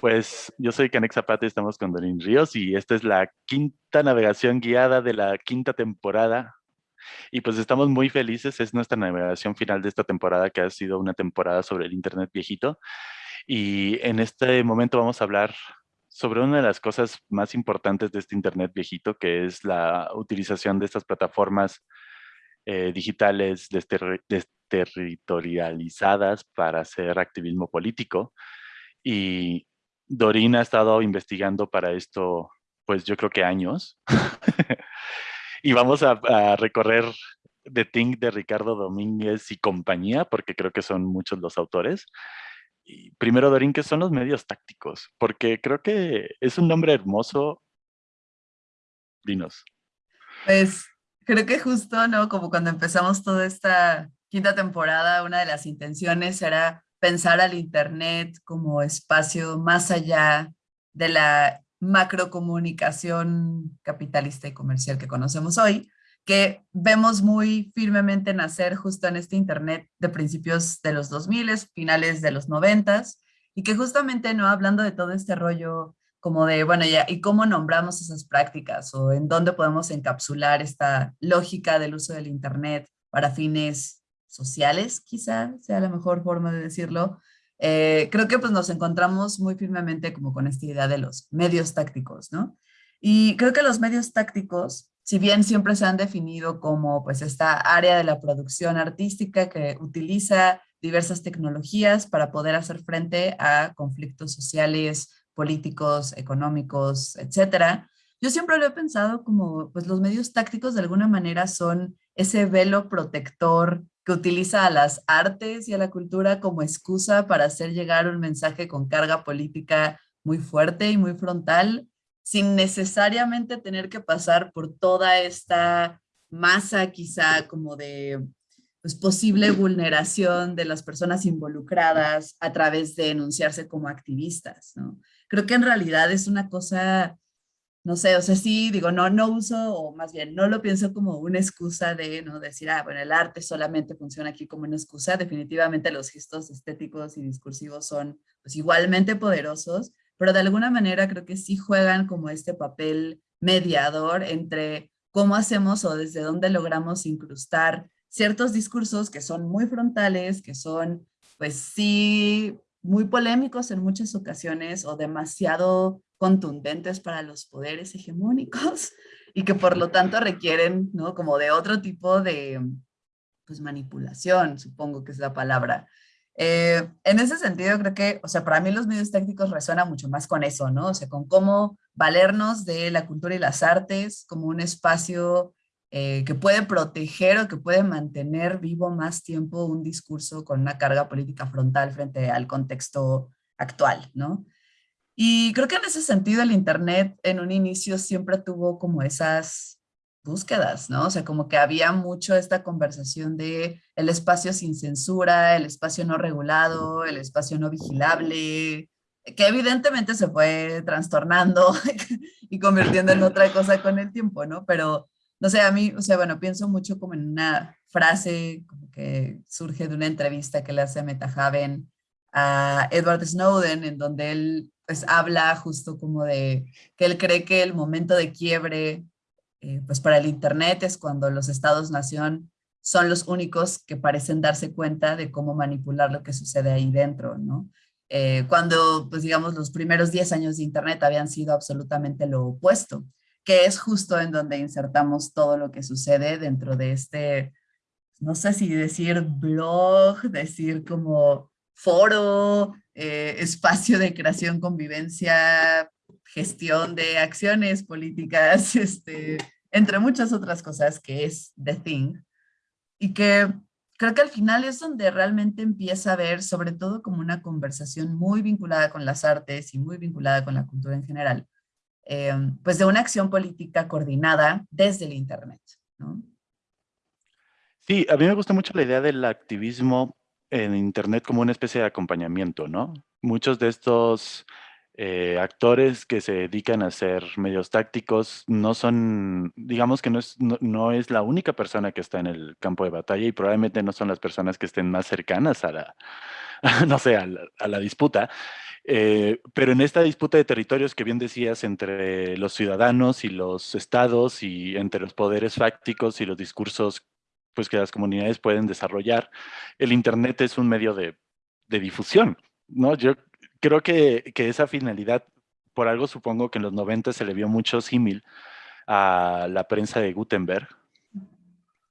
Pues yo soy Canex Zapata estamos con Dorín Ríos y esta es la quinta navegación guiada de la quinta temporada. Y pues estamos muy felices, es nuestra navegación final de esta temporada que ha sido una temporada sobre el internet viejito. Y en este momento vamos a hablar sobre una de las cosas más importantes de este internet viejito, que es la utilización de estas plataformas eh, digitales desterritorializadas para hacer activismo político. Y Dorina ha estado investigando para esto, pues yo creo que años. y vamos a, recorrer The Thing de Ricardo Domínguez y compañía, porque creo que son muchos los autores. Primero, Dorín, ¿qué son los medios tácticos? Porque creo que es un nombre hermoso. Dinos. Pues creo que justo, ¿no? Como cuando empezamos toda esta quinta temporada, una de las intenciones era pensar al Internet como espacio más allá de la macrocomunicación capitalista y comercial que conocemos hoy, que vemos muy firmemente nacer justo en este Internet de principios de los 2000, finales de los 90, y que justamente no hablando de todo este rollo como de, bueno, ya, ¿y cómo nombramos esas prácticas? O en dónde podemos encapsular esta lógica del uso del Internet para fines sociales, quizá sea la mejor forma de decirlo, eh, creo que pues nos encontramos muy firmemente como con esta idea de los medios tácticos, ¿no? Y creo que los medios tácticos, si bien siempre se han definido como pues esta área de la producción artística que utiliza diversas tecnologías para poder hacer frente a conflictos sociales, políticos, económicos, etcétera, yo siempre lo he pensado como pues los medios tácticos de alguna manera son ese velo protector utiliza a las artes y a la cultura como excusa para hacer llegar un mensaje con carga política muy fuerte y muy frontal, sin necesariamente tener que pasar por toda esta masa quizá como de pues, posible vulneración de las personas involucradas a través de enunciarse como activistas. ¿no? Creo que en realidad es una cosa no sé, o sea, sí, digo, no, no uso, o más bien, no lo pienso como una excusa de, ¿no? Decir, ah, bueno, el arte solamente funciona aquí como una excusa. Definitivamente los gestos estéticos y discursivos son, pues, igualmente poderosos, pero de alguna manera creo que sí juegan como este papel mediador entre cómo hacemos o desde dónde logramos incrustar ciertos discursos que son muy frontales, que son, pues sí, muy polémicos en muchas ocasiones o demasiado contundentes para los poderes hegemónicos y que por lo tanto requieren, ¿no? Como de otro tipo de pues, manipulación, supongo que es la palabra. Eh, en ese sentido creo que, o sea, para mí los medios técnicos resuenan mucho más con eso, ¿no? O sea, con cómo valernos de la cultura y las artes como un espacio eh, que puede proteger o que puede mantener vivo más tiempo un discurso con una carga política frontal frente al contexto actual, ¿no? Y creo que en ese sentido el Internet en un inicio siempre tuvo como esas búsquedas, ¿no? O sea, como que había mucho esta conversación de el espacio sin censura, el espacio no regulado, el espacio no vigilable, que evidentemente se fue trastornando y convirtiendo en otra cosa con el tiempo, ¿no? Pero, no sé, a mí, o sea, bueno, pienso mucho como en una frase como que surge de una entrevista que le hace Metahaven a Edward Snowden, en donde él pues habla justo como de que él cree que el momento de quiebre eh, pues para el internet es cuando los estados-nación son los únicos que parecen darse cuenta de cómo manipular lo que sucede ahí dentro, ¿no? Eh, cuando, pues digamos, los primeros 10 años de internet habían sido absolutamente lo opuesto, que es justo en donde insertamos todo lo que sucede dentro de este, no sé si decir blog, decir como foro, eh, espacio de creación, convivencia, gestión de acciones políticas, este, entre muchas otras cosas que es The Thing. Y que creo que al final es donde realmente empieza a ver, sobre todo como una conversación muy vinculada con las artes y muy vinculada con la cultura en general, eh, pues de una acción política coordinada desde el Internet. Sí, a mí me gusta mucho la idea del activismo en Internet como una especie de acompañamiento, ¿no? Muchos de estos eh, actores que se dedican a hacer medios tácticos no son, digamos que no es, no, es la única persona que está en el campo de batalla y probablemente no son las personas que estén más cercanas a la, no sé, a la, disputa. Eh, pero en esta disputa de territorios que bien decías entre los ciudadanos y los estados y entre los poderes fácticos y los discursos pues, que las comunidades pueden desarrollar, el Internet es un medio de, de difusión. ¿no? Yo creo que, que, esa finalidad, por algo supongo que en los 90 se le vio mucho símil a la prensa de Gutenberg,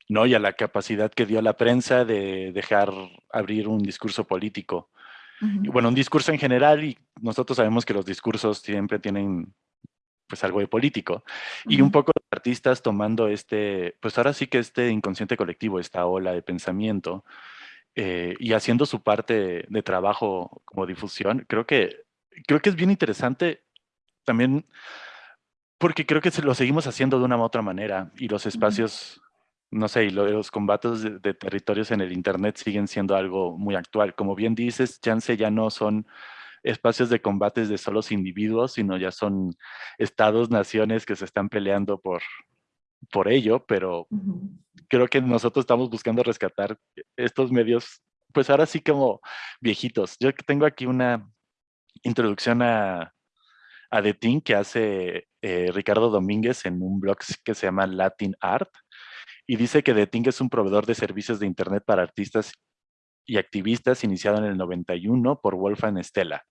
¿no? Y a la capacidad que dio la prensa de dejar abrir un discurso político. y bueno, un discurso en general, y nosotros sabemos que los discursos siempre tienen pues algo de político. Y un poco los artistas tomando este, pues ahora sí que este inconsciente colectivo, esta ola de pensamiento, eh, y haciendo su parte de, trabajo como difusión, creo que, creo que es bien interesante también porque creo que lo seguimos haciendo de una u otra manera y los espacios no sé, y los combates de, territorios en el Internet siguen siendo algo muy actual. Como bien dices, chance ya no son espacios de combates de solos individuos, sino ya son estados, naciones que se están peleando por, por ello, pero creo que nosotros estamos buscando rescatar estos medios, pues ahora sí como viejitos. Yo tengo aquí una introducción a, a The Thing que hace eh, Ricardo Domínguez en un blog que se llama Latin Art, y dice que The Ting es un proveedor de servicios de Internet para artistas y activistas iniciado en el 91 por Wolfgang Stella.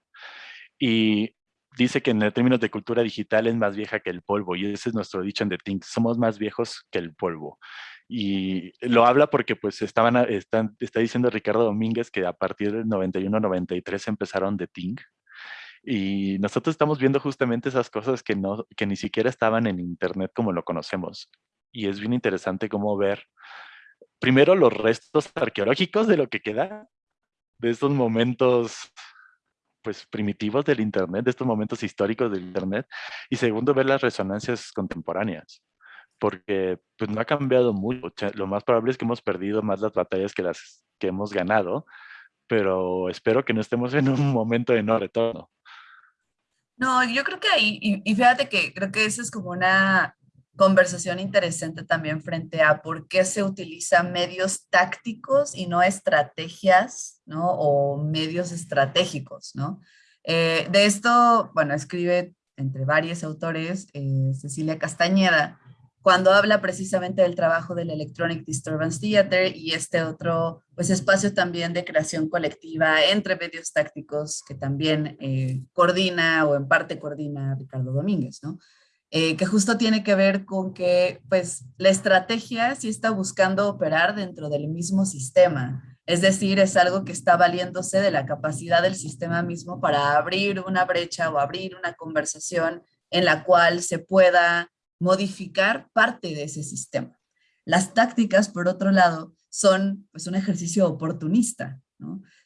Y dice que en términos de cultura digital es más vieja que el polvo, y ese es nuestro dicho en The Ting, somos más viejos que el polvo. Y lo habla porque pues estaban, están, está diciendo Ricardo Domínguez que a partir del 91-93 empezaron The Ting, y nosotros estamos viendo justamente esas cosas que, no, que ni siquiera estaban en Internet como lo conocemos y es bien interesante cómo ver primero los restos arqueológicos de lo que queda de estos momentos pues primitivos del internet, de estos momentos históricos del internet y segundo ver las resonancias contemporáneas porque pues no ha cambiado mucho, lo más probable es que hemos perdido más las batallas que las que hemos ganado, pero espero que no estemos en un momento de no retorno. No, yo creo que ahí, y, fíjate que creo que esa es como una conversación interesante también frente a por qué se utilizan medios tácticos y no estrategias, ¿no? O medios estratégicos, ¿no? Eh, de esto, bueno, escribe entre varios autores eh, Cecilia Castañeda, cuando habla precisamente del trabajo del Electronic Disturbance Theater y este otro pues, espacio también de creación colectiva entre medios tácticos que también eh, coordina o en parte coordina Ricardo Domínguez, ¿no? Eh, que justo tiene que ver con que pues la estrategia sí está buscando operar dentro del mismo sistema. Es decir, es algo que está valiéndose de la capacidad del sistema mismo para abrir una brecha o abrir una conversación en la cual se pueda modificar parte de ese sistema. Las tácticas, por otro lado, son pues, un ejercicio oportunista.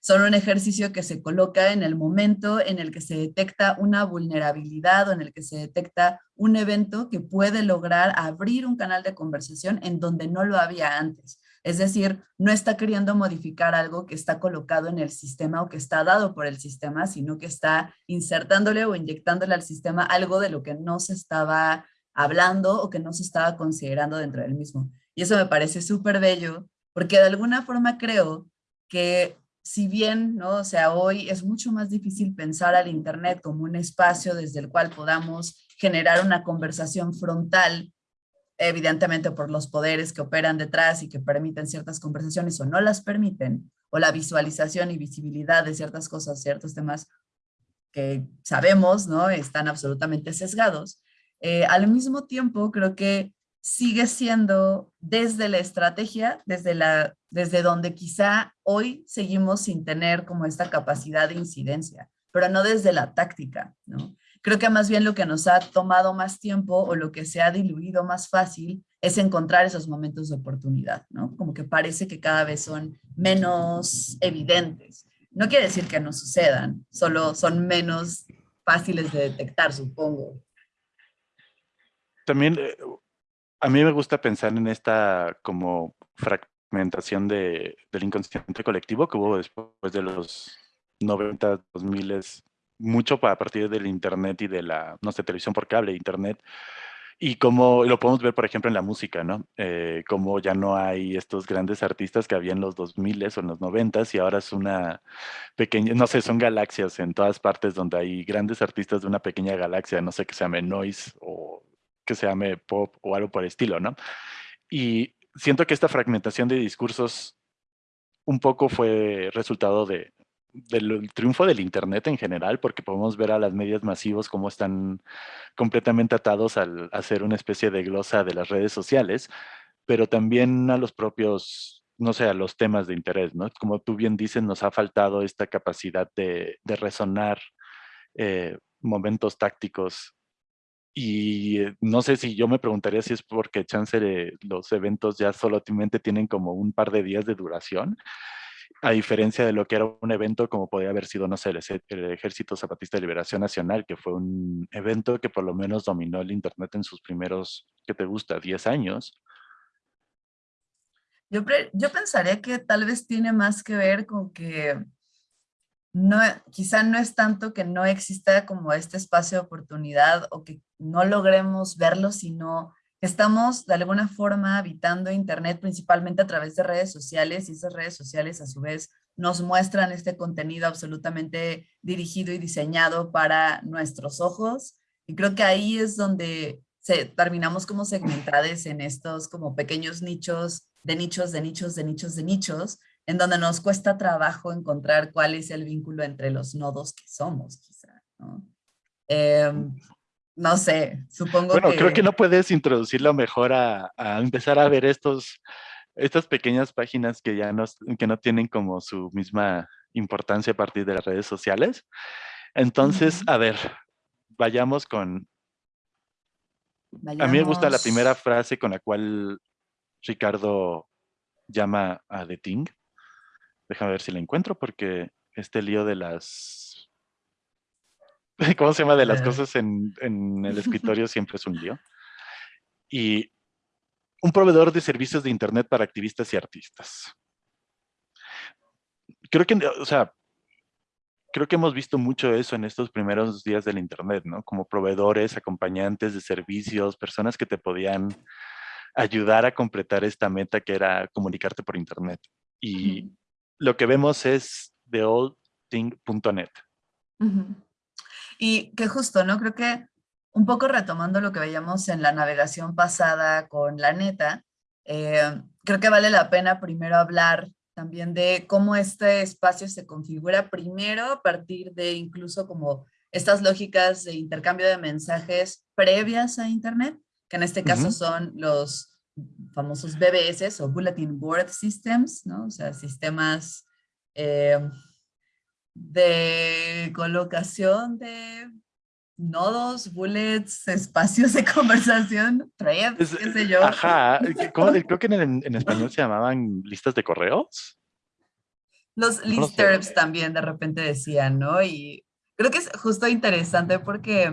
Son un ejercicio que se coloca en el momento en el que se detecta una vulnerabilidad o en el que se detecta un evento que puede lograr abrir un canal de conversación en donde no lo había antes. Es decir, no está queriendo modificar algo que está colocado en el sistema o que está dado por el sistema, sino que está insertándole o inyectándole al sistema algo de lo que no se estaba hablando o que no se estaba considerando dentro del mismo. Y eso me parece súper bello, porque de alguna forma creo que si bien, ¿no? O sea, hoy es mucho más difícil pensar al Internet como un espacio desde el cual podamos generar una conversación frontal, evidentemente por los poderes que operan detrás y que permiten ciertas conversaciones o no las permiten, o la visualización y visibilidad de ciertas cosas, ciertos temas que sabemos, ¿no? Están absolutamente sesgados. Eh, al mismo tiempo, creo que sigue siendo desde la estrategia, desde, la, desde donde quizá hoy seguimos sin tener como esta capacidad de incidencia, pero no desde la táctica, ¿no? Creo que más bien lo que nos ha tomado más tiempo o lo que se ha diluido más fácil es encontrar esos momentos de oportunidad, ¿no? Como que parece que cada vez son menos evidentes. No quiere decir que no sucedan, solo son menos fáciles de detectar, supongo. También eh, a mí me gusta pensar en esta como fragmentación de, del inconsciente colectivo que hubo después de los 90, 2000, mucho a partir del internet y de la, no sé, televisión por cable, internet, y como lo podemos ver, por ejemplo, en la música, ¿no? Eh, como ya no hay estos grandes artistas que había en los 2000 o en los 90 y ahora es una pequeña, no sé, son galaxias en todas partes donde hay grandes artistas de una pequeña galaxia, no sé, que se llame noise o que se llame pop o algo por el estilo, ¿no? Y siento que esta fragmentación de discursos un poco fue resultado de, del triunfo del Internet en general, porque podemos ver a las medias masivos cómo están completamente atados al hacer una especie de glosa de las redes sociales, pero también a los propios, no sé, a los temas de interés, ¿no? Como tú bien dices, nos ha faltado esta capacidad de, de resonar eh, momentos tácticos y eh, no sé si yo me preguntaría si es porque chance de los eventos ya solamente tienen como un par de días de duración a diferencia de lo que era un evento como podría haber sido, no sé, el, Ejército Zapatista de Liberación Nacional, que fue un evento que por lo menos dominó el Internet en sus primeros, ¿qué te gusta?, 10 años. Yo, yo pensaría que tal vez tiene más que ver con que no, quizá no es tanto que no exista como este espacio de oportunidad o que no logremos verlo, sino Estamos de alguna forma habitando Internet principalmente a través de redes sociales y esas redes sociales a su vez nos muestran este contenido absolutamente dirigido y diseñado para nuestros ojos. Y creo que ahí es donde terminamos como segmentados en estos como pequeños nichos de nichos, de nichos, de nichos, de nichos, en donde nos cuesta trabajo encontrar cuál es el vínculo entre los nodos que somos, quizá. ¿no? Em, no sé, supongo bueno, creo que no puedes introducirlo mejor a, empezar a ver estos, estas pequeñas páginas que ya no, que no tienen como su misma importancia a partir de las redes sociales. Entonces, a ver, vayamos con... A mí me gusta la primera frase con la cual Ricardo llama a The Ting. Déjame ver si la encuentro porque este lío de las ¿Cómo se llama? De las cosas en, el escritorio siempre es un lío. Y un proveedor de servicios de Internet para activistas y artistas. Creo que, o sea, creo que hemos visto mucho eso en estos primeros días del Internet, ¿no? Como proveedores, acompañantes de servicios, personas que te podían ayudar a completar esta meta que era comunicarte por Internet. Y lo que vemos es theoldthing.net. Y que justo, ¿no? Creo que un poco retomando lo que veíamos en la navegación pasada con la neta, eh, creo que vale la pena primero hablar también de cómo este espacio se configura primero a partir de incluso como estas lógicas de intercambio de mensajes previas a Internet, que en este caso son los famosos BBS o Bulletin Board Systems, ¿no? O sea, sistemas eh, de colocación de nodos, bullets, espacios de conversación, threads, qué sé yo. Ajá, creo que en, español se llamaban listas de correos. Los listerbs también de repente decían, ¿no? Y creo que es justo interesante porque,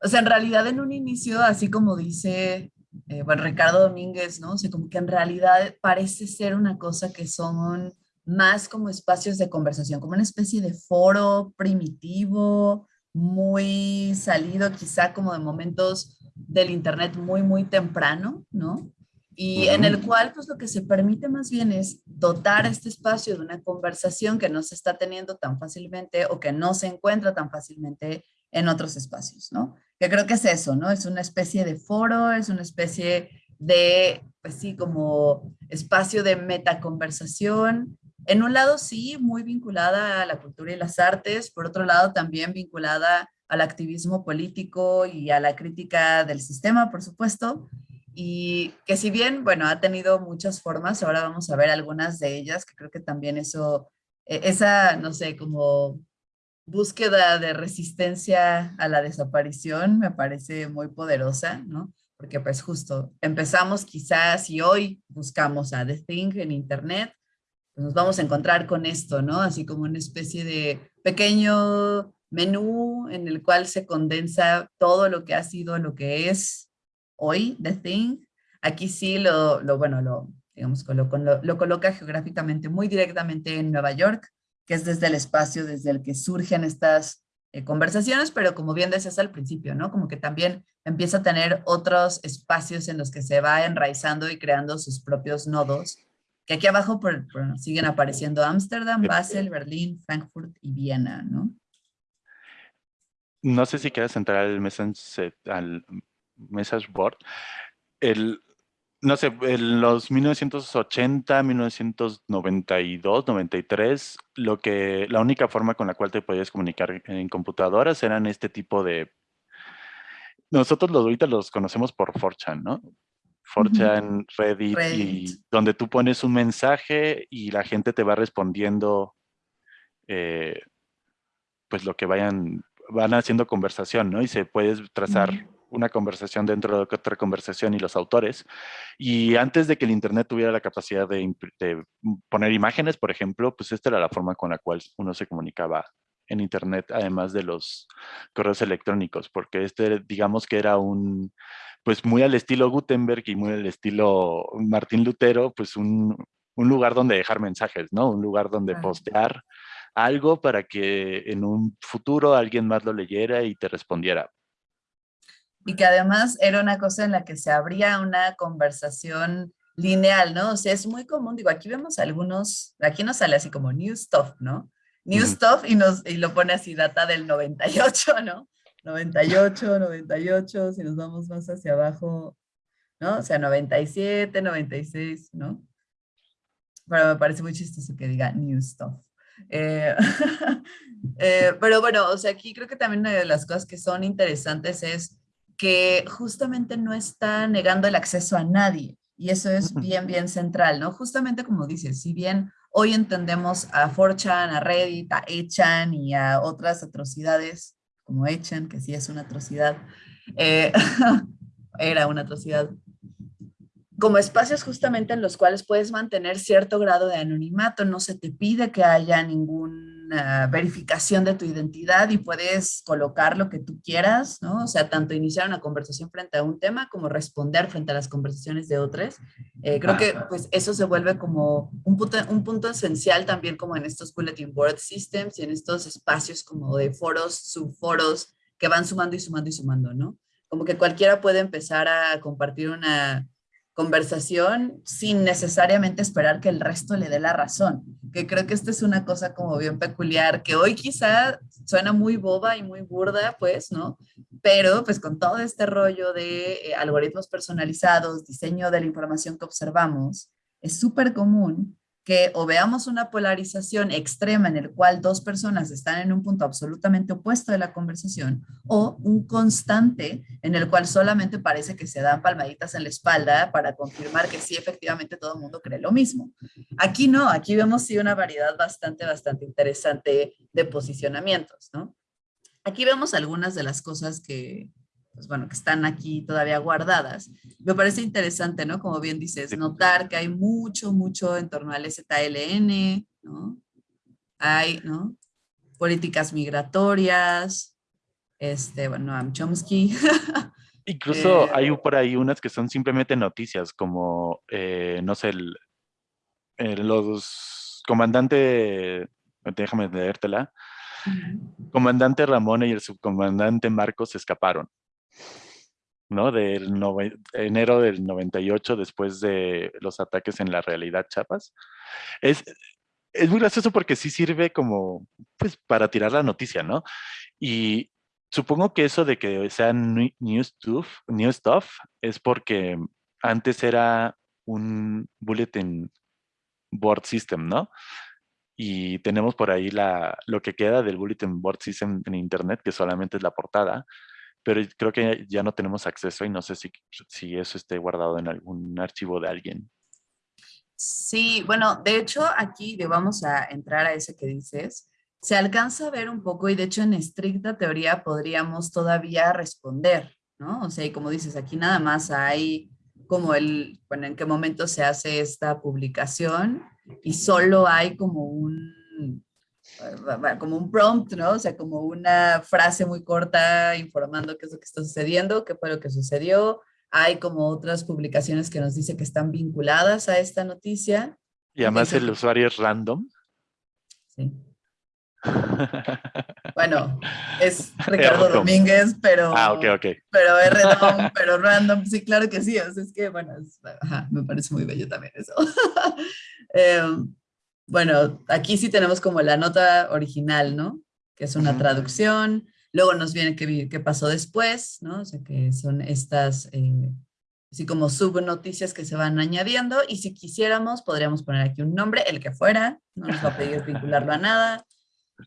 o sea, en realidad en un inicio, así como dice, eh, bueno, Ricardo Domínguez, ¿no? O sea, como que en realidad parece ser una cosa que son más como espacios de conversación, como una especie de foro primitivo, muy salido quizá como de momentos del internet muy, muy temprano, ¿no? Y en el cual pues lo que se permite más bien es dotar este espacio de una conversación que no se está teniendo tan fácilmente o que no se encuentra tan fácilmente en otros espacios, ¿no? Que creo que es eso, ¿no? Es una especie de foro, es una especie de, pues sí, como espacio de metaconversación en un lado sí, muy vinculada a la cultura y las artes, por otro lado también vinculada al activismo político y a la crítica del sistema, por supuesto, y que si bien, bueno, ha tenido muchas formas, ahora vamos a ver algunas de ellas, que creo que también eso, e, esa, no sé, como búsqueda de resistencia a la desaparición me parece muy poderosa, ¿no? Porque pues justo empezamos quizás y hoy buscamos a The Thing en internet, pues, nos vamos a encontrar con esto, ¿no? Así como una especie de pequeño menú en el cual se condensa todo lo que ha sido lo que es hoy The Thing. Aquí sí lo, lo bueno, lo, digamos, lo, lo, coloca geográficamente muy directamente en Nueva York, que es desde el espacio desde el que surgen estas eh, conversaciones, pero como bien decías al principio, ¿no? Como que también empieza a tener otros espacios en los que se va enraizando y creando sus propios nodos, que aquí abajo siguen apareciendo Ámsterdam, Basel, Berlín, Frankfurt y Viena, ¿no? No sé si quieres entrar al message, al message board. El, no sé, en los 1980, 1992, 93, lo que, la única forma con la cual te podías comunicar en computadoras eran este tipo de... Nosotros los, ahorita los conocemos por 4chan, ¿no? 4chan, Reddit, y donde tú pones un mensaje y la gente te va respondiendo eh, pues lo que vayan, van haciendo conversación, ¿no? Y se puede trazar una conversación dentro de otra conversación y los autores. Y antes de que el Internet tuviera la capacidad de, poner imágenes, por ejemplo, pues esta era la forma con la cual uno se comunicaba en Internet, además de los correos electrónicos, porque este, digamos que era un, pues muy al estilo Gutenberg y muy al estilo Martín Lutero, pues un, un lugar donde dejar mensajes, ¿no? Un lugar donde postear algo para que en un futuro alguien más lo leyera y te respondiera y que además era una cosa en la que se abría una conversación lineal, ¿no? O sea, es muy común, digo, aquí vemos algunos, aquí nos sale así como new stuff, ¿no? New stuff y, nos, y lo pone así data del 98, ¿no? 98, 98, si nos vamos más hacia abajo, ¿no? O sea, 97, 96, ¿no? Pero me parece muy chistoso que diga new stuff. Eh, eh, pero bueno, o sea, aquí creo que también una de las cosas que son interesantes es que justamente no está negando el acceso a nadie. Y eso es bien, bien central, ¿no? Justamente como dices, si bien hoy entendemos a 4 a Reddit, a Echan y a otras atrocidades, como Echan, que sí es una atrocidad, eh, era una atrocidad, como espacios justamente en los cuales puedes mantener cierto grado de anonimato, no se te pide que haya verificación de tu identidad y puedes colocar lo que tú quieras, ¿no? O sea, tanto iniciar una conversación frente a un tema como responder frente a las conversaciones de otros. Eh, creo que pues eso se vuelve como un punto, un punto esencial también como en estos bulletin board systems y en estos espacios como de foros, subforos que van sumando y sumando y sumando, ¿no? Como que cualquiera puede empezar a compartir una conversación sin necesariamente esperar que el resto le dé la razón. Que creo que esta es una cosa como bien peculiar, que hoy quizá suena muy boba y muy burda, pues, ¿no? Pero pues con todo este rollo de eh, algoritmos personalizados, diseño de la información que observamos, es súper común que o veamos una polarización extrema en el cual dos personas están en un punto absolutamente opuesto de la conversación o un constante en el cual solamente parece que se dan palmaditas en la espalda para confirmar que sí, efectivamente todo el mundo cree lo mismo. Aquí no, aquí vemos sí una variedad bastante, bastante interesante de posicionamientos, ¿no? Aquí vemos algunas de las cosas que, pues bueno, que están aquí todavía guardadas. Me parece interesante, ¿no? Como bien dices, notar que hay mucho, mucho en torno al ZLN, ¿no? Hay, ¿no? Políticas migratorias, este, bueno, a Chomsky. Incluso hay eh, por ahí unas que son simplemente noticias, como, eh, no sé, el, los comandante, déjame leértela, comandante Ramón y el subcomandante Marcos escaparon. ¿No? Del enero del 98, después de los ataques en la realidad Chapas. Es, es muy gracioso porque sí sirve como, pues, para tirar la noticia, ¿no? Y supongo que eso de que sea new stuff, new stuff es porque antes era un bulletin board system, ¿no? Y tenemos por ahí la, lo que queda del bulletin board system en internet, que solamente es la portada, pero creo que ya no tenemos acceso y no sé si, si eso esté guardado en algún archivo de alguien. Sí, bueno, de hecho aquí vamos a entrar a ese que dices. Se alcanza a ver un poco y de hecho en estricta teoría podríamos todavía responder, ¿no? O sea, y como dices, aquí nada más hay como el, bueno, en qué momento se hace esta publicación y solo hay como un como un prompt, ¿no? O sea, como una frase muy corta informando qué es lo que está sucediendo, qué fue lo que sucedió. Hay como otras publicaciones que nos dice que están vinculadas a esta noticia. Y además el usuario es random. Sí. Bueno, es Ricardo Domínguez, pero... Ah, ok, ok. Pero es random, pero random. Sí, claro que sí. es que, bueno, me parece muy bello también eso. Em, bueno, aquí sí tenemos como la nota original, ¿no? Que es una traducción. Luego nos viene qué, qué pasó después, ¿no? O sea, que son estas... Eh, así como subnoticias que se van añadiendo y si quisiéramos podríamos poner aquí un nombre, el que fuera, no nos va a pedir vincularlo a nada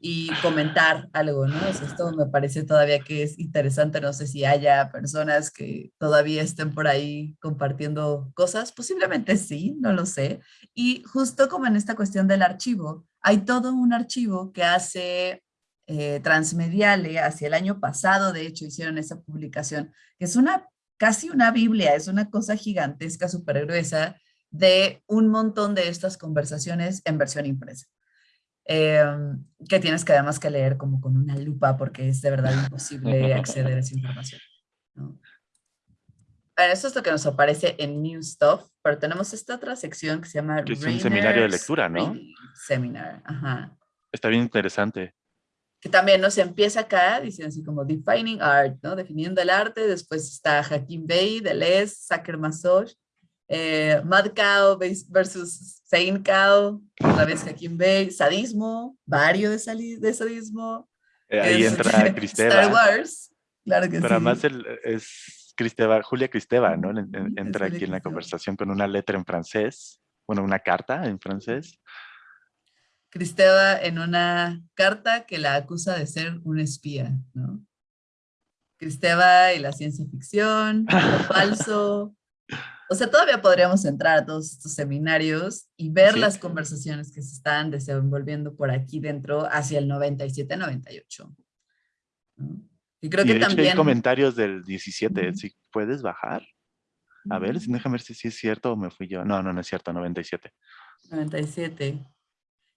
y comentar algo, ¿no? esto me parece todavía que es interesante, no sé si haya personas que todavía estén por ahí compartiendo cosas, posiblemente sí, no lo sé. Y justo como en esta cuestión del archivo, hay todo un archivo que hace eh, Transmediale, hacia el año pasado, de hecho, hicieron esa publicación, que es una casi una Biblia, es una cosa gigantesca, súper gruesa, de un montón de estas conversaciones en versión impresa. Em, que tienes que además que leer como con una lupa porque es de verdad imposible acceder a esa información. eso es lo que nos aparece en New Stuff, pero tenemos esta otra sección que se llama... Que es un seminario de lectura, ¿no? Seminar, ajá. Está bien interesante que también nos empieza acá, diciendo así como defining art, ¿no? Definiendo el arte, después está Hakim Bey, Deleuze, Saker Masoch, eh, Mad Cow versus Saint Cow, otra vez Hakim Bey, sadismo, varios de, de sadismo. Eh, ahí entra Cristeva. Star Wars, claro que Pero además es Cristeva, Julia Cristeva, ¿no? Entra aquí en la conversación con una letra en francés, bueno, una carta en francés. Cristeva en una carta que la acusa de ser un espía, ¿no? Cristeva y la ciencia ficción, lo falso. O sea, todavía podríamos entrar a todos estos seminarios y ver las conversaciones que se están desenvolviendo por aquí dentro hacia el 97-98. Y creo que también... hay comentarios del 17, si puedes bajar. A ver, déjame ver si es cierto o me fui yo. No, no, no es cierto, 97. 97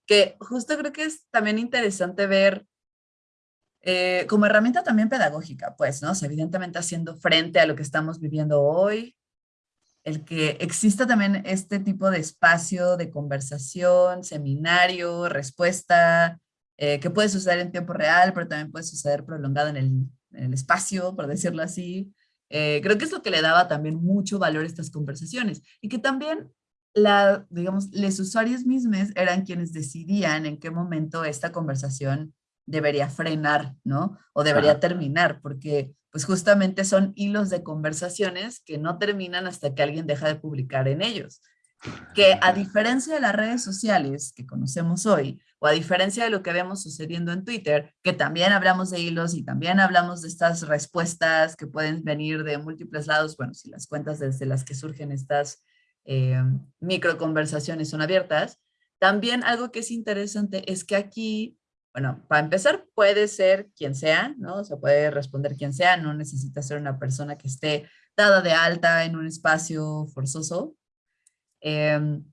que justo creo que es también interesante ver eh, como herramienta también pedagógica, pues, ¿no? evidentemente haciendo frente a lo que estamos viviendo hoy, el que exista también este tipo de espacio de conversación, seminario, respuesta, eh, que puede suceder en tiempo real, pero también puede suceder prolongado en el, en el espacio, por decirlo así. Eh, creo que es lo que le daba también mucho valor a estas conversaciones y que también la, digamos, los usuarios mismos eran quienes decidían en qué momento esta conversación debería frenar, ¿no? O debería terminar, porque pues justamente son hilos de conversaciones que no terminan hasta que alguien deja de publicar en ellos. Que a diferencia de las redes sociales que conocemos hoy, o a diferencia de lo que vemos sucediendo en Twitter, que también hablamos de hilos y también hablamos de estas respuestas que pueden venir de múltiples lados, bueno, si las cuentas desde las que surgen estas eh, micro conversaciones son abiertas. También algo que es interesante es que aquí, bueno, para empezar puede ser quien sea, ¿no? O sea, puede responder quien sea, no necesita ser una persona que esté dada de alta en un espacio forzoso. Em,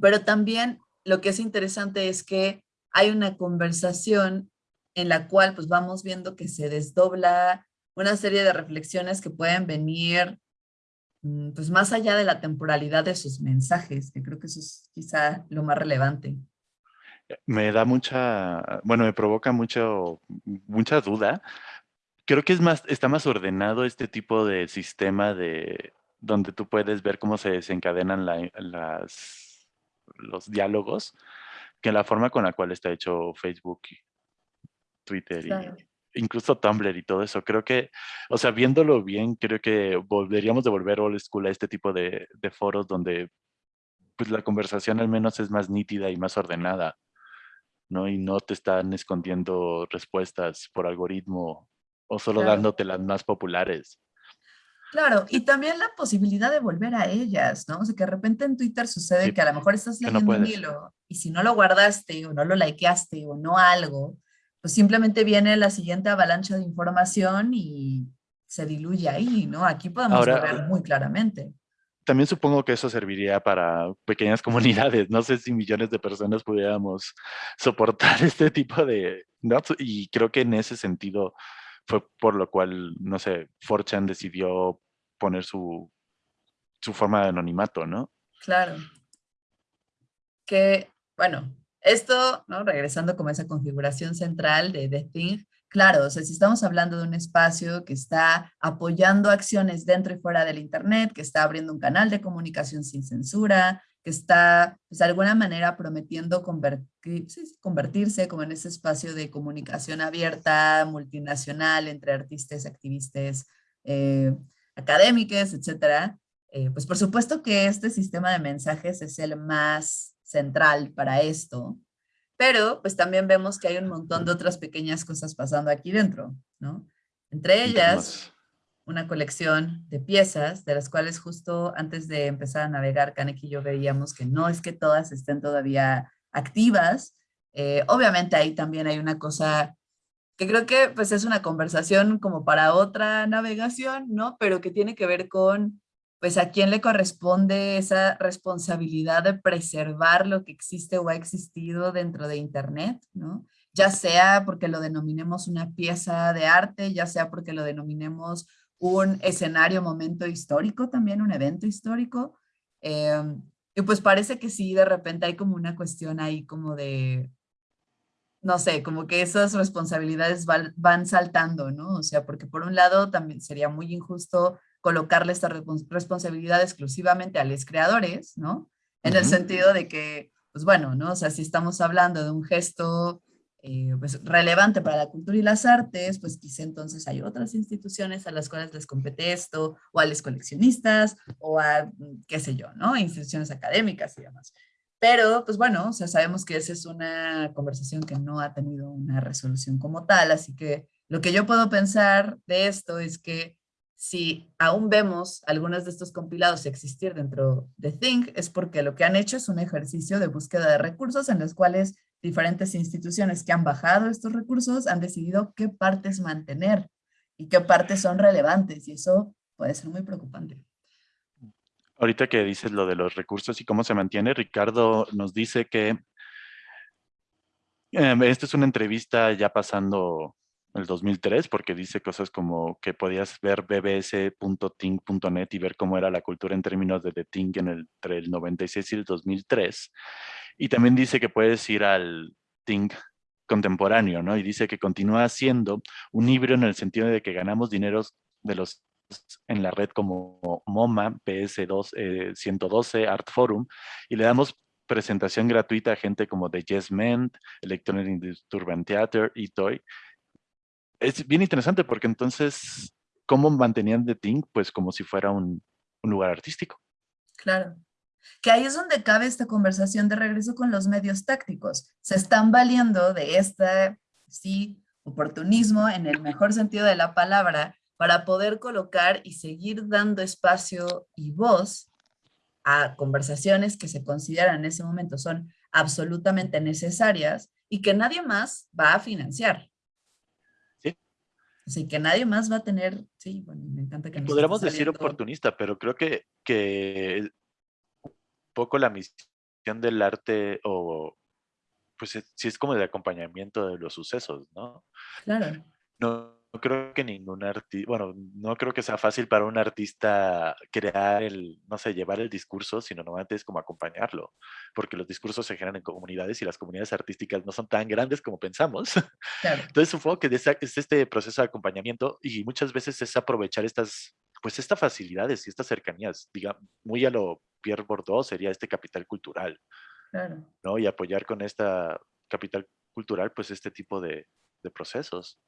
pero también lo que es interesante es que hay una conversación en la cual pues vamos viendo que se desdobla una serie de reflexiones que pueden venir Mm, pues más allá de la temporalidad de sus mensajes, que creo que eso es quizá lo más relevante. Me da mucha, bueno, me provoca mucho, mucha duda. Creo que es más, está más ordenado este tipo de sistema de donde tú puedes ver cómo se desencadenan las, los diálogos que la forma con la cual está hecho Facebook, Twitter y, incluso Tumblr y todo eso. Creo que, o sea, viéndolo bien, creo que volveríamos de volver old school a este tipo de, foros donde pues la conversación al menos es más nítida y más ordenada, ¿no? Y no te están escondiendo respuestas por algoritmo o solo dándote las más populares. Claro, y también la posibilidad de volver a ellas, ¿no? O sea, que de repente en Twitter sucede que a lo mejor estás leyendo un hilo y si no lo guardaste o no lo likeaste o no algo, pues simplemente viene la siguiente avalancha de información y se diluye ahí, ¿no? Aquí podemos ver muy claramente. También supongo que eso serviría para pequeñas comunidades. No sé si millones de personas pudiéramos soportar este tipo de... Y creo que en ese sentido fue por lo cual, no sé, Forchan decidió poner su, su forma de anonimato, ¿no? Claro. Que, bueno, esto, ¿no? regresando como esa configuración central de The Thing, claro, o sea, si estamos hablando de un espacio que está apoyando acciones dentro y fuera del Internet, que está abriendo un canal de comunicación sin censura, que está pues, de alguna manera prometiendo convertirse como en ese espacio de comunicación abierta, multinacional, entre artistas, activistas, eh, académicos, etcétera, eh, pues por supuesto que este sistema de mensajes es el más central para esto, pero pues también vemos que hay un montón de otras pequeñas cosas pasando aquí dentro, ¿no? Entre ellas, una colección de piezas, de las cuales justo antes de empezar a navegar, Kaneki y yo veíamos que no es que todas estén todavía activas. Eh, obviamente ahí también hay una cosa que creo que pues es una conversación como para otra navegación, ¿no? Pero que tiene que ver con pues a quién le corresponde esa responsabilidad de preservar lo que existe o ha existido dentro de Internet, ¿no? Ya sea porque lo denominemos una pieza de arte, ya sea porque lo denominemos un escenario, momento histórico también, un evento histórico. Em, y pues parece que sí, de repente hay como una cuestión ahí como de, no sé, como que esas responsabilidades van, van saltando, ¿no? O sea, porque por un lado también sería muy injusto colocarle esta responsabilidad exclusivamente a los creadores, ¿no? En el sentido de que, pues bueno, ¿no? O sea, si estamos hablando de un gesto eh, pues, relevante para la cultura y las artes, pues quizá entonces hay otras instituciones a las cuales les compete esto, o a los coleccionistas, o a, mm, qué sé yo, ¿no? Instituciones académicas y demás. Pero, pues bueno, o sea, sabemos que esa es una conversación que no ha tenido una resolución como tal, así que lo que yo puedo pensar de esto es que si aún vemos algunos de estos compilados existir dentro de Think, es porque lo que han hecho es un ejercicio de búsqueda de recursos en los cuales diferentes instituciones que han bajado estos recursos han decidido qué partes mantener y qué partes son relevantes, y eso puede ser muy preocupante. Ahorita que dices lo de los recursos y cómo se mantiene, Ricardo nos dice que eh, esta es una entrevista ya pasando el 2003, porque dice cosas como que podías ver bbs.ting.net y ver cómo era la cultura en términos de The Ting en el, entre el 96 y el 2003. Y también dice que puedes ir al Ting contemporáneo, ¿no? Y dice que continúa siendo un híbrido en el sentido de que ganamos dineros de los en la red como MoMA, PS2, 112, Art Forum, y le damos presentación gratuita a gente como The Yes Men, Electronic Disturbance Theater, Toy es bien interesante porque entonces, ¿cómo mantenían The Thing? Pues como si fuera un, lugar artístico. Claro. Que ahí es donde cabe esta conversación de regreso con los medios tácticos. Se están valiendo de este, sí, oportunismo en el mejor sentido de la palabra para poder colocar y seguir dando espacio y voz a conversaciones que se consideran en ese momento son absolutamente necesarias y que nadie más va a financiar. Así que nadie más va a tener, sí, bueno, me encanta que... Podríamos decir oportunista, pero creo que, que un poco la misión del arte o pues sí es como el acompañamiento de los sucesos, ¿no? Claro. No creo que ningún artista, bueno, no creo que sea fácil para un artista crear el, no sé, llevar el discurso, sino normalmente es como acompañarlo, porque los discursos se generan en comunidades y las comunidades artísticas no son tan grandes como pensamos. Entonces supongo que es este proceso de acompañamiento y muchas veces es aprovechar estas, pues estas facilidades y estas cercanías, digamos, muy a lo Pierre Bordeaux sería este capital cultural, ¿no? Y apoyar con esta capital cultural, pues este tipo de, de procesos.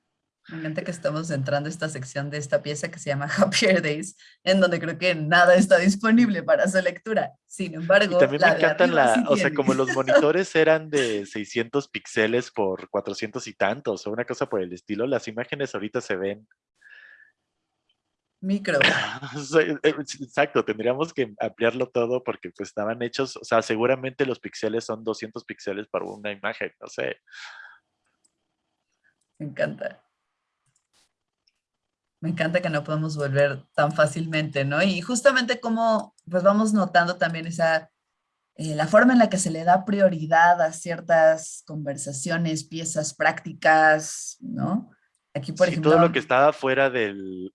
Me encanta que estamos entrando a esta sección de esta pieza que se llama Happier Days, en donde creo que nada está disponible para su lectura. Sin embargo, también me encantan la, o sea, como los monitores eran de 600 píxeles por 400 y tantos, o una cosa por el estilo, las imágenes ahorita se ven micro. Eh, exacto, tendríamos que ampliarlo todo porque pues estaban hechos, o sea, seguramente los píxeles son 200 píxeles para una imagen, no sé. Me encanta. Me encanta que no podemos volver tan fácilmente, ¿no? Y justamente como pues vamos notando también esa, eh, la forma en la que se le da prioridad a ciertas conversaciones, piezas prácticas, ¿no? Aquí, por ejemplo... todo lo que estaba fuera del,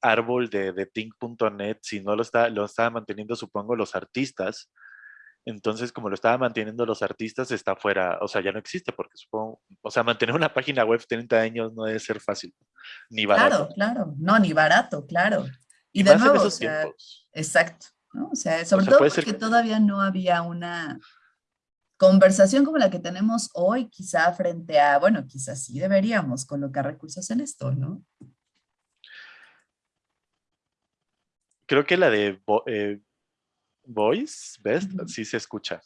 árbol de, de Think.net, si no lo, está, lo estaban manteniendo, supongo, los artistas, Entonces, como lo estaban manteniendo los artistas, está fuera, o sea, ya no existe, porque supongo, o sea, mantener una página web 30 años no debe ser fácil, ni barato. Claro, claro, no, ni barato, claro. Y, de nuevo, o sea, exacto, ¿no? O sea, sobre todo porque todavía no había una conversación como la que tenemos hoy, quizá frente a, bueno, quizás sí deberíamos colocar recursos en esto, ¿no? Creo que la de eh, Voice, Best, sí se escucha.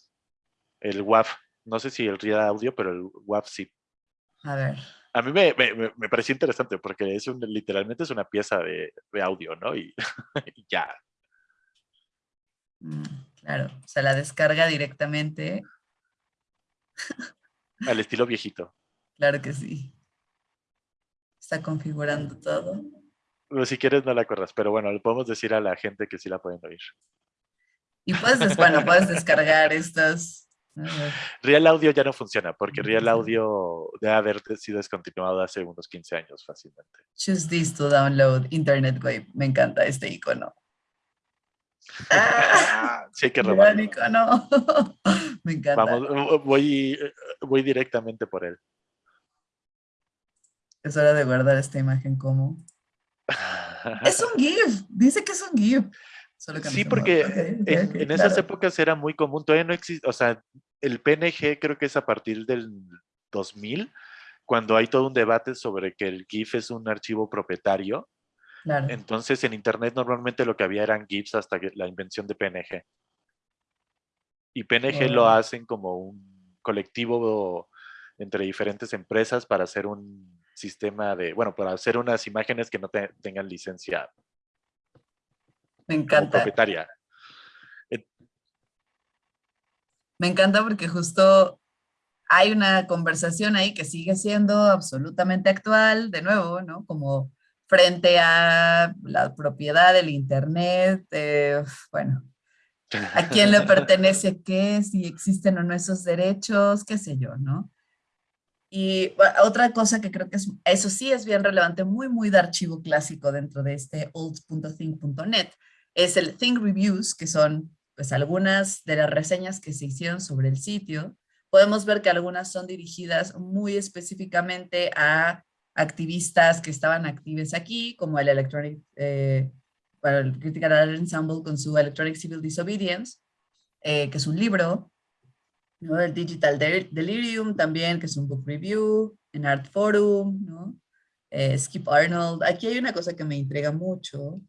El WAV, no sé si el Real Audio, pero el WAV sí. A ver. A mí me, me, me pareció interesante porque es un, literalmente es una pieza de, de audio, ¿no? Y, ya. Mm, claro, o sea, la descarga directamente. Al estilo viejito. Claro que sí. Está configurando todo. si quieres no la corras, pero bueno, le podemos decir a la gente que sí la pueden oír. Y puedes, bueno, puedes descargar estas. Real Audio ya no funciona, porque Real Audio debe haber sido descontinuado hace unos 15 años fácilmente. Choose this to download Internet Wave. Me encanta este icono. Ah, sí, que Gran icono. Me encanta. Vamos, voy, voy directamente por él. Es hora de guardar esta imagen como... es un GIF, dice que es un GIF sí, porque en, esas épocas era muy común, todavía no existe, o sea, el PNG creo que es a partir del 2000, cuando hay todo un debate sobre que el GIF es un archivo propietario. Entonces en internet normalmente lo que había eran GIFs hasta que la invención de PNG. Y PNG lo hacen como un colectivo entre diferentes empresas para hacer un sistema de, bueno, para hacer unas imágenes que no tengan licencia me encanta. propietaria. Me encanta porque justo hay una conversación ahí que sigue siendo absolutamente actual, de nuevo, ¿no? Como frente a la propiedad del Internet, eh, bueno, a quién le pertenece qué, si existen o no esos derechos, qué sé yo, ¿no? Y otra cosa que creo que es, eso sí es bien relevante, muy, muy de archivo clásico dentro de este old.think.net, es el Think Reviews, que son pues algunas de las reseñas que se hicieron sobre el sitio. Podemos ver que algunas son dirigidas muy específicamente a activistas que estaban activos aquí, como el Electronic, eh, el Critical Art Ensemble con su Electronic Civil Disobedience, eh, que es un libro, ¿no? el Digital Delirium también, que es un book review, en Art Forum, ¿no? Eh, Skip Arnold. Aquí hay una cosa que me intriga mucho,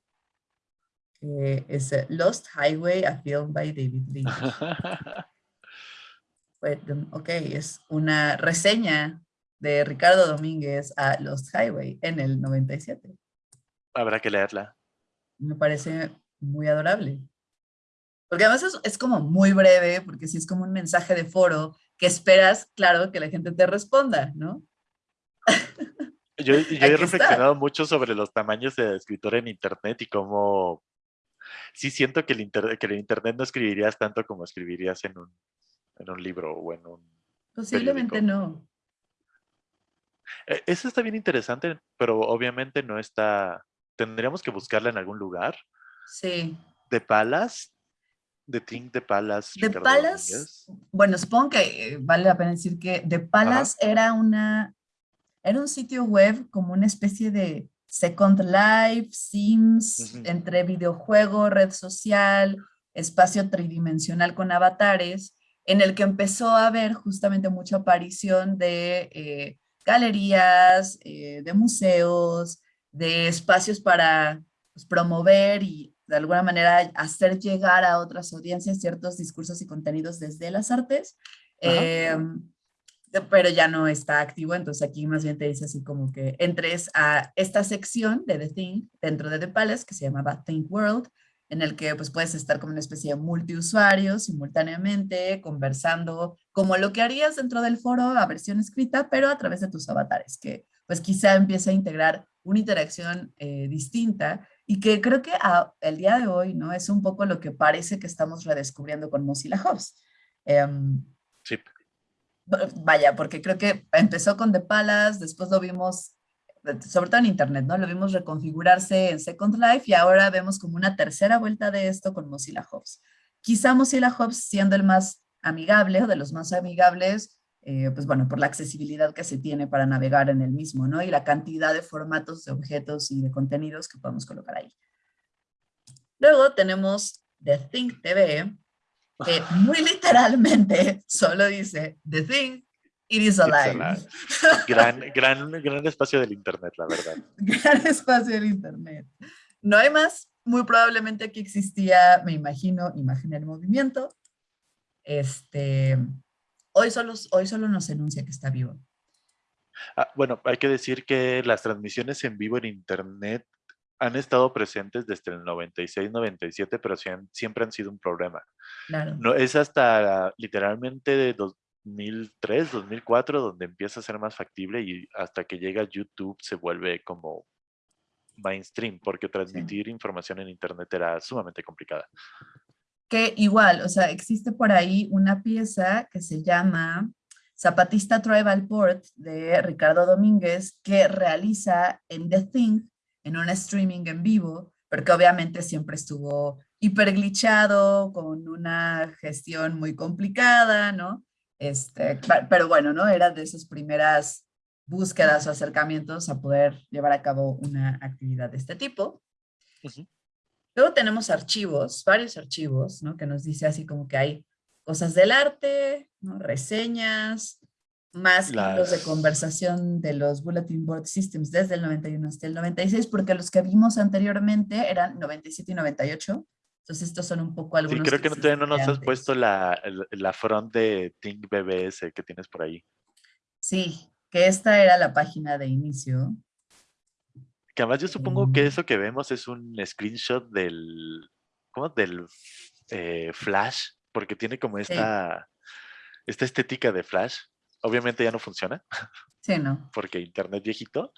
es Lost Highway, a film by David Lynch. ok, es una reseña de Ricardo Domínguez a Lost Highway en el 97. Habrá que leerla. Me parece muy adorable. Porque además es, es, como muy breve, porque sí es como un mensaje de foro que esperas, claro, que la gente te responda, ¿no? Yo, yo he reflexionado mucho sobre los tamaños de escritor en internet y cómo sí siento que el, que el internet no escribirías tanto como escribirías en un, en un libro o en un Posiblemente no. E, eso está bien interesante, pero obviamente no está... Tendríamos que buscarla en algún lugar. Sí. ¿De Palas? ¿De Think de Palas? De Palas, bueno, supongo que eh, vale la pena decir que De Palas era una... Era un sitio web como una especie de Second Life, Sims, entre videojuego, red social, espacio tridimensional con avatares, en el que empezó a haber justamente mucha aparición de eh, galerías, eh, de museos, de espacios para pues, promover y de alguna manera hacer llegar a otras audiencias ciertos discursos y contenidos desde las artes pero ya no está activo, entonces aquí más bien te dice así como que entres a esta sección de The Think dentro de The Palace que se llamaba Think World, en el que pues puedes estar como una especie de multiusuario simultáneamente, conversando como lo que harías dentro del foro a versión escrita, pero a través de tus avatares, que pues quizá empieza a integrar una interacción eh, distinta y que creo que el día de hoy no es un poco lo que parece que estamos redescubriendo con Mozilla Hubs. Em, sí vaya, porque creo que empezó con The Palace, después lo vimos, sobre todo en internet, ¿no? Lo vimos reconfigurarse en Second Life y ahora vemos como una tercera vuelta de esto con Mozilla Hubs. quizá Mozilla Hubs siendo el más amigable o de los más amigables, eh, pues bueno, por la accesibilidad que se tiene para navegar en el mismo, ¿no? Y la cantidad de formatos, de objetos y de contenidos que podemos colocar ahí. Luego tenemos The Think TV, que muy literalmente solo dice The Thing, It is alive. Gran, gran, gran espacio del Internet, la verdad. Gran espacio del Internet. No hay más. Muy probablemente aquí existía, me imagino, imagen el movimiento. Este, hoy, solo, hoy solo nos enuncia que está vivo. Ah, bueno, hay que decir que las transmisiones en vivo en Internet han estado presentes desde el 96-97, pero siempre han sido un problema. Claro. No, es hasta literalmente de 2003, 2004 donde empieza a ser más factible y hasta que llega YouTube se vuelve como mainstream, porque transmitir información en Internet era sumamente complicada. Que igual, o sea, existe por ahí una pieza que se llama Zapatista Tribal Port de Ricardo Domínguez que realiza en The Thing en un streaming en vivo, porque obviamente siempre estuvo hiperglitchado, con una gestión muy complicada, ¿no? Este, pero bueno, ¿no? Era de esas primeras búsquedas o acercamientos a poder llevar a cabo una actividad de este tipo. Luego tenemos archivos, varios archivos, ¿no? Que nos dice así como que hay cosas del arte, ¿no? reseñas, más Las... de conversación de los Bulletin Board Systems desde el 91 hasta el 96, porque los que vimos anteriormente eran 97 y 98. Entonces estos son un poco algunos. Sí, creo que, no, todavía no nos has puesto la, la front de Think BBS que tienes por ahí. Sí, que esta era la página de inicio. Que además yo supongo que mm. eso que vemos es un screenshot del, ¿cómo? Del eh, Flash, porque tiene como esta, esta estética de Flash obviamente ya no funciona. Sí, no. Porque internet viejito,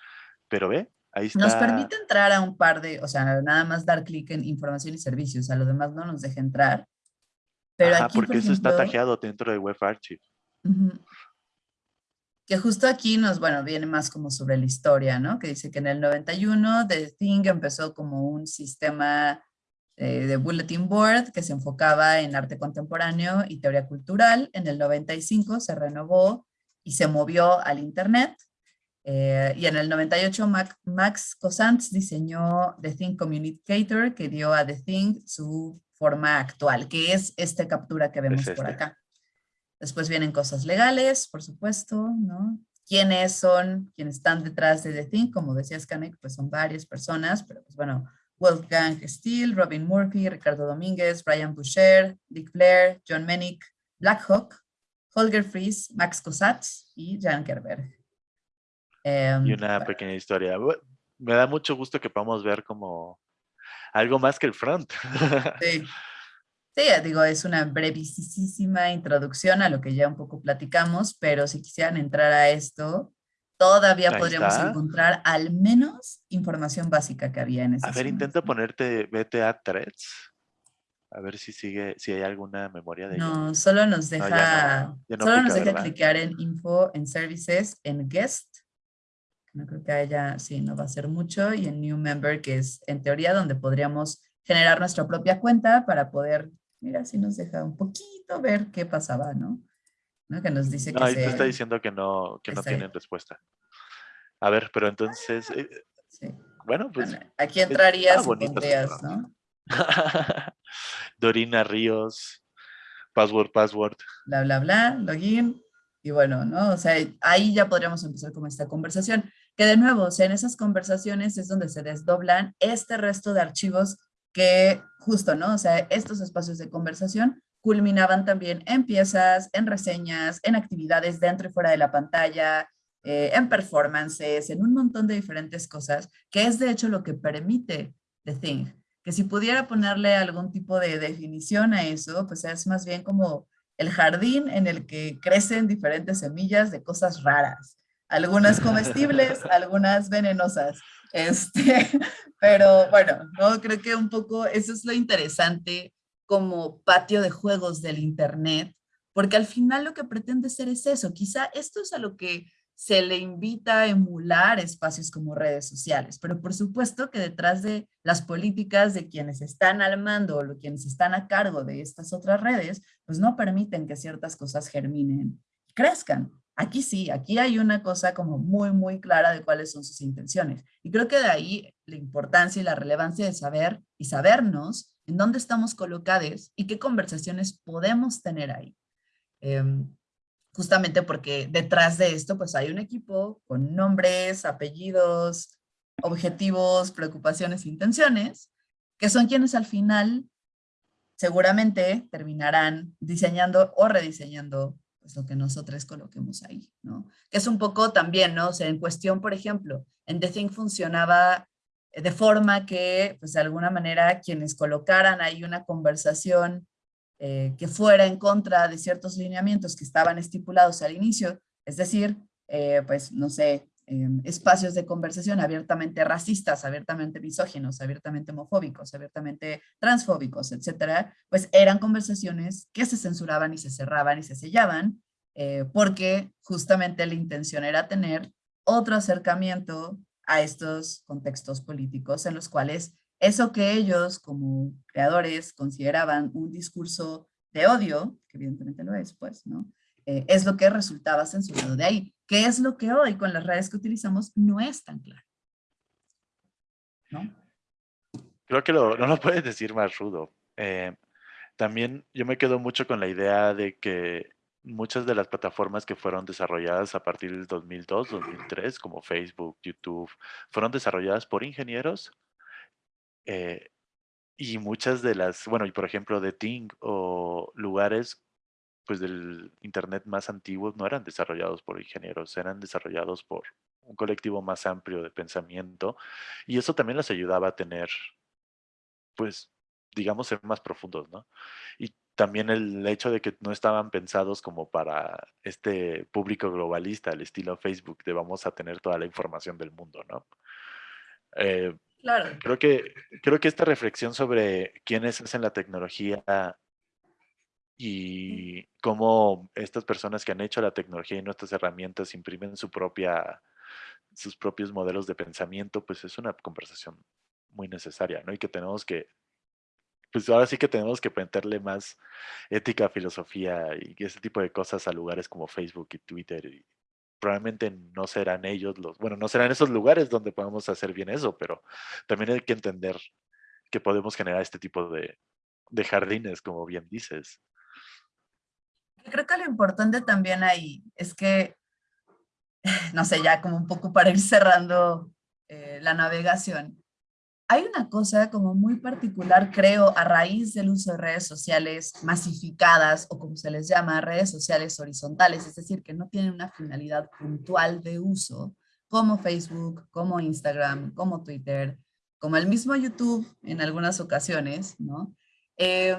pero ve, ahí está. Nos permite entrar a un par de, o sea, nada más dar clic en información y servicios, a lo demás no nos deja entrar. Pero Ajá, porque eso está tajeado dentro de Web Archive. Que justo aquí nos, bueno, viene más como sobre la historia, ¿no? Que dice que en el 91 The Thing empezó como un sistema eh, de Bulletin Board que se enfocaba en arte contemporáneo y teoría cultural. En el 95 se renovó y se movió al Internet. Eh, y en el 98 Max Cosantz diseñó The Thing Communicator que dio a The Thing su forma actual, que es esta captura que vemos por este. acá. Después vienen cosas legales, por supuesto, ¿no? ¿Quiénes son, quienes están detrás de The Thing? Como decías, Kanek, pues son varias personas, pero pues bueno, Wolfgang Steele, Robin Murphy, Ricardo Domínguez, Brian Boucher, Dick Blair, John Menick, Blackhawk, Holger Fries, Max Kosatz y Jan Kerberg. Em, y una pequeña historia. Me da mucho gusto que podamos ver como algo más que el front. Sí. Sí, digo, es una brevísima introducción a lo que ya un poco platicamos, pero si quisieran entrar a esto, todavía podríamos encontrar al menos información básica que había en ese A ver, intenta ponerte BTA threads. A ver si sigue, si hay alguna memoria de No, solo nos deja, solo nos deja clicar en info, en services, en guest. No creo que haya, sí, no va a ser mucho. Y en new member, que es en teoría donde podríamos generar nuestra propia cuenta para poder, mira, si nos deja un poquito ver qué pasaba, ¿no? Que nos dice que ahí está diciendo que no, que no tienen respuesta. A ver, pero entonces, eh, bueno, pues... aquí entrarías y pondrías, ¿no? Dorina Ríos, password, password. Bla, bla, bla, login. Y bueno, ¿no? O sea, ahí ya podríamos empezar con esta conversación. Que de nuevo, o sea, en esas conversaciones es donde se desdoblan este resto de archivos que justo, ¿no? O sea, estos espacios de conversación culminaban también en piezas, en reseñas, en actividades dentro y fuera de la pantalla, eh, en performances, en un montón de diferentes cosas, que es de hecho lo que permite The Thing. Que si pudiera ponerle algún tipo de definición a eso, pues es más bien como el jardín en el que crecen diferentes semillas de cosas raras. Algunas comestibles, algunas venenosas. Este, pero bueno, ¿no? creo que un poco eso es lo interesante como patio de juegos del Internet, porque al final lo que pretende ser es eso. Quizá esto es a lo que se le invita a emular espacios como redes sociales, pero por supuesto que detrás de las políticas de quienes están al mando o quienes están a cargo de estas otras redes, pues no permiten que ciertas cosas germinen y crezcan. Aquí sí, aquí hay una cosa como muy, muy clara de cuáles son sus intenciones. Y creo que de ahí la importancia y la relevancia de saber y sabernos en dónde estamos colocados y qué conversaciones podemos tener ahí. Em, justamente porque detrás de esto pues hay un equipo con nombres, apellidos, objetivos, preocupaciones, intenciones, que son quienes al final seguramente terminarán diseñando o rediseñando pues, lo que nosotros coloquemos ahí, ¿no? Que es un poco también, ¿no? O sea, en cuestión, por ejemplo, en The Thing funcionaba de forma que, pues de alguna manera, quienes colocaran ahí una conversación eh, que fuera en contra de ciertos lineamientos que estaban estipulados al inicio, es decir, eh, pues no sé, em, espacios de conversación abiertamente racistas, abiertamente misóginos, abiertamente homofóbicos, abiertamente transfóbicos, etcétera, pues eran conversaciones que se censuraban y se cerraban y se sellaban, eh, porque justamente la intención era tener otro acercamiento a estos contextos políticos en los cuales eso que ellos como creadores consideraban un discurso de odio, que evidentemente lo es, pues, ¿no? Eh, es lo que resultaba censurado de ahí. ¿Qué es lo que hoy con las redes que utilizamos no es tan claro? ¿No? Creo que no lo puedes decir más rudo. Eh, también yo me quedo mucho con la idea de que muchas de las plataformas que fueron desarrolladas a partir del 2002, 2003, como Facebook, YouTube, fueron desarrolladas por ingenieros eh, y muchas de las, bueno, y por ejemplo de Ting o lugares pues del internet más antiguos no eran desarrollados por ingenieros, eran desarrollados por un colectivo más amplio de pensamiento y eso también les ayudaba a tener, pues, digamos, ser más profundos, ¿no? Y también el hecho de que no estaban pensados como para este público globalista, al estilo Facebook, de vamos a tener toda la información del mundo, ¿no? Eh, Claro. Creo que, creo que esta reflexión sobre quiénes hacen la tecnología y cómo estas personas que han hecho la tecnología y nuestras herramientas imprimen su propia, sus propios modelos de pensamiento, pues es una conversación muy necesaria, ¿no? Y que tenemos que, pues ahora sí que tenemos que meterle más ética, filosofía y ese tipo de cosas a lugares como Facebook y Twitter probablemente no serán ellos los, bueno, no serán esos lugares donde podamos hacer bien eso, pero también hay que entender que podemos generar este tipo de, de jardines, como bien dices. Creo que lo importante también ahí es que, no sé, ya como un poco para ir cerrando eh, la navegación, hay una cosa como muy particular, creo, a raíz del uso de redes sociales masificadas o como se les llama, redes sociales horizontales, es decir, que no tienen una finalidad puntual de uso, como Facebook, como Instagram, como Twitter, como el mismo YouTube en algunas ocasiones, ¿no? Eh,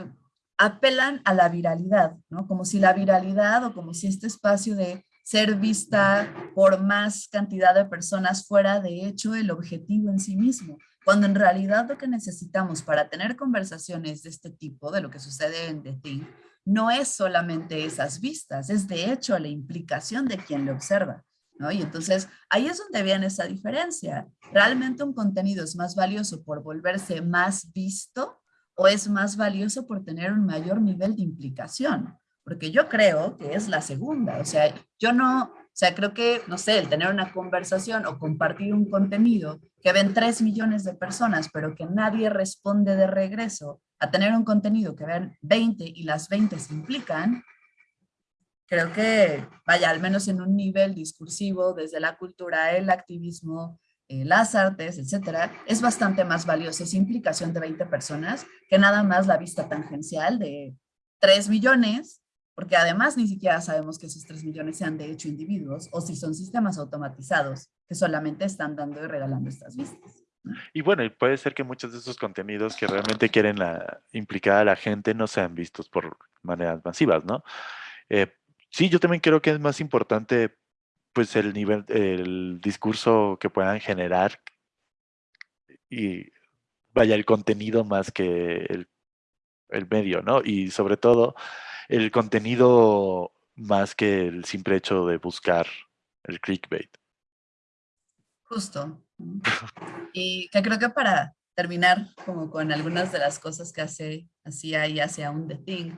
apelan a la viralidad, ¿no? Como si la viralidad o como si este espacio de ser vista por más cantidad de personas fuera de hecho el objetivo en sí mismo cuando en realidad lo que necesitamos para tener conversaciones de este tipo, de lo que sucede en The Thing, no es solamente esas vistas, es de hecho la implicación de quien lo observa. ¿no? Y entonces ahí es donde viene esa diferencia. ¿Realmente un contenido es más valioso por volverse más visto o es más valioso por tener un mayor nivel de implicación? Porque yo creo que es la segunda. O sea, yo no, o sea, creo que, no sé, el tener una conversación o compartir un contenido que ven 3 millones de personas, pero que nadie responde de regreso, a tener un contenido que ven 20 y las 20 se implican, creo que, vaya, al menos en un nivel discursivo, desde la cultura, el activismo, eh, las artes, etcétera, es bastante más valiosa esa implicación de 20 personas que nada más la vista tangencial de 3 millones porque además ni siquiera sabemos que esos 3 millones sean de hecho individuos o si son sistemas automatizados que solamente están dando y regalando estas vistas. Y bueno, puede ser que muchos de esos contenidos que realmente quieren implicar a la gente no sean vistos por maneras masivas, ¿no? Eh, sí, yo también creo que es más importante pues el nivel, el discurso que puedan generar y vaya el contenido más que el, el medio, ¿no? Y sobre todo el contenido más que el simple hecho de buscar el clickbait. Justo. Y que creo que para terminar como con algunas de las cosas que hace, hacía y hace aún The Thing,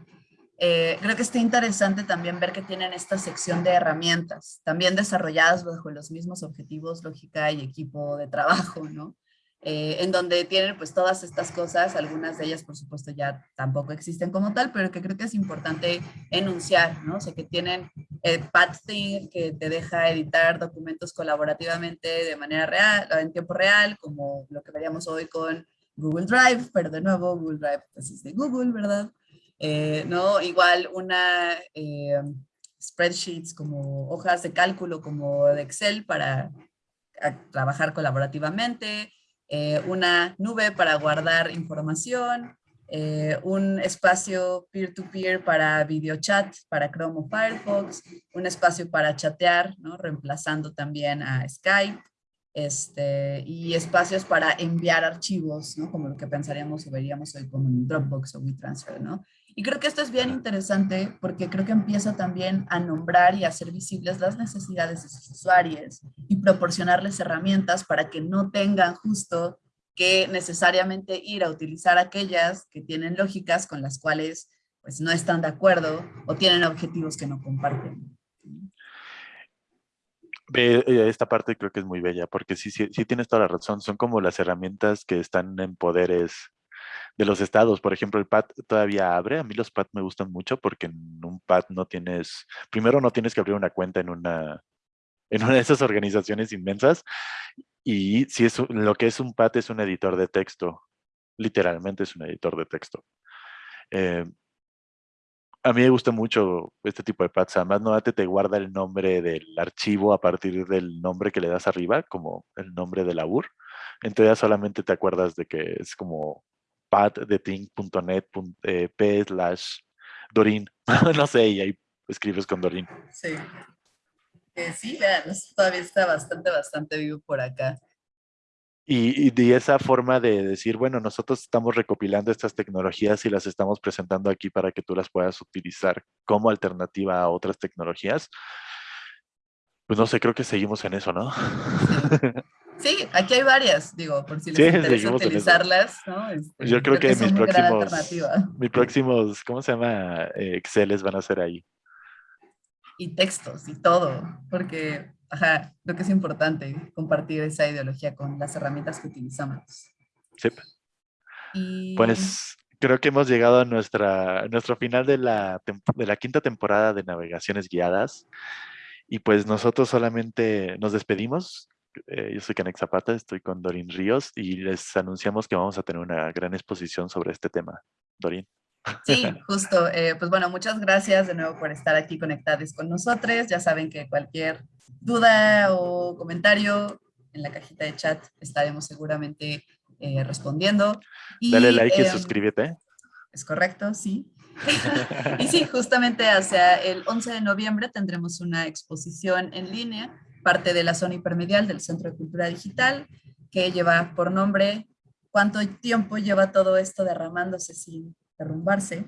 eh, creo que está interesante también ver que tienen esta sección de herramientas, también desarrolladas bajo los mismos objetivos, lógica y equipo de trabajo, ¿no? Eh, en donde tienen pues todas estas cosas, algunas de ellas por supuesto ya tampoco existen como tal, pero que creo que es importante enunciar, ¿no? O sea, que tienen el PadThing que te deja editar documentos colaborativamente de manera real, en tiempo real, como lo que veríamos hoy con Google Drive, pero de nuevo Google Drive pues es de Google, ¿verdad? Eh, ¿no? Igual una eh, spreadsheets como hojas de cálculo como de Excel para trabajar colaborativamente, eh, una nube para guardar información, un espacio peer-to-peer para video chat para Chrome o Firefox, un espacio para chatear, ¿no? reemplazando también a Skype, este, y espacios para enviar archivos, ¿no? como lo que pensaríamos o veríamos hoy como en Dropbox o WeTransfer. ¿no? Y creo que esto es bien interesante porque creo que empieza también a nombrar y a hacer visibles las necesidades de sus usuarios y proporcionarles herramientas para que no tengan justo que necesariamente ir a utilizar aquellas que tienen lógicas con las cuales pues no están de acuerdo o tienen objetivos que no comparten. Eh, esta parte creo que es muy bella, porque sí, sí, sí tienes toda la razón, son como las herramientas que están en poderes de los estados. Por ejemplo, el PAD todavía abre. A mí los PAD me gustan mucho porque en un PAD no tienes, primero no tienes que abrir una cuenta en una, en una de esas organizaciones inmensas. Y si es lo que es un PAD es un editor de texto. Literalmente es un editor de texto. Eh, a mí me gusta mucho este tipo de pads. Además, no te guarda el nombre del archivo a partir del nombre que le das arriba, como el nombre de la UR. Entonces solamente te acuerdas de que es como pattheting.net eh, slash Dorin. no sé, y ahí escribes con Dorin. Sí. Eh, sí, vean, todavía está bastante, bastante vivo por acá. Y, de esa forma de decir, bueno, nosotros estamos recopilando estas tecnologías y las estamos presentando aquí para que tú las puedas utilizar como alternativa a otras tecnologías. Pues no sé, creo que seguimos en eso, ¿no? Sí, aquí hay varias, digo, por si les interesa utilizarlas, ¿no? Este, Yo creo, que, mis próximos, mis próximos, ¿cómo se llama? Eh, Exceles van a ser ahí. Y textos y todo, porque, ajá, lo que es importante, compartir esa ideología con las herramientas que utilizamos. Sí. Pues creo que hemos llegado a nuestra, nuestro final de la, de la quinta temporada de Navegaciones Guiadas. Y pues nosotros solamente nos despedimos eh, yo soy Canex Zapata, estoy con Dorin Ríos y les anunciamos que vamos a tener una gran exposición sobre este tema. Dorin. Sí, justo. Eh, pues bueno, muchas gracias de nuevo por estar aquí conectados con nosotros. Ya saben que cualquier duda o comentario en la cajita de chat estaremos seguramente eh, respondiendo. Dale like y em, suscríbete. Es correcto, sí. y sí, justamente hacia el 11 de noviembre tendremos una exposición en línea parte de la zona hipermedial del Centro de Cultura Digital, que lleva por nombre ¿Cuánto tiempo lleva todo esto derramándose sin derrumbarse?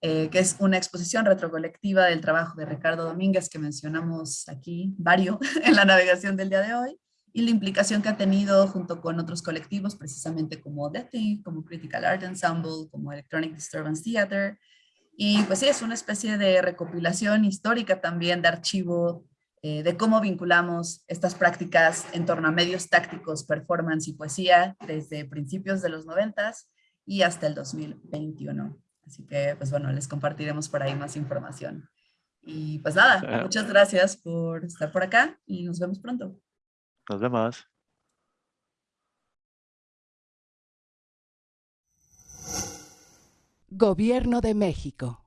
Eh, que es una exposición retrocolectiva del trabajo de Ricardo Domínguez que mencionamos aquí, varios, en la navegación del día de hoy, y la implicación que ha tenido junto con otros colectivos, precisamente como DETI, como Critical Art Ensemble, como Electronic Disturbance Theater, y pues sí, es una especie de recopilación histórica también de archivo eh, de cómo vinculamos estas prácticas en torno a medios tácticos, performance y poesía desde principios de los noventas y hasta el 2021. Así que, pues bueno, les compartiremos por ahí más información. Y pues nada, muchas gracias por estar por acá y nos vemos pronto. Nos vemos. Gobierno de México.